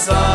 Rosa.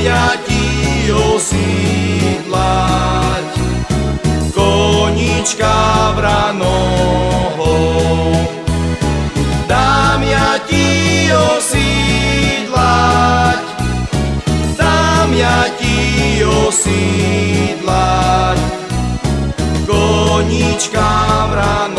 pamäti osídlať. Konička vranoho, dám ja ti osídlať, dám ja ti osídlať. Konička vranoho,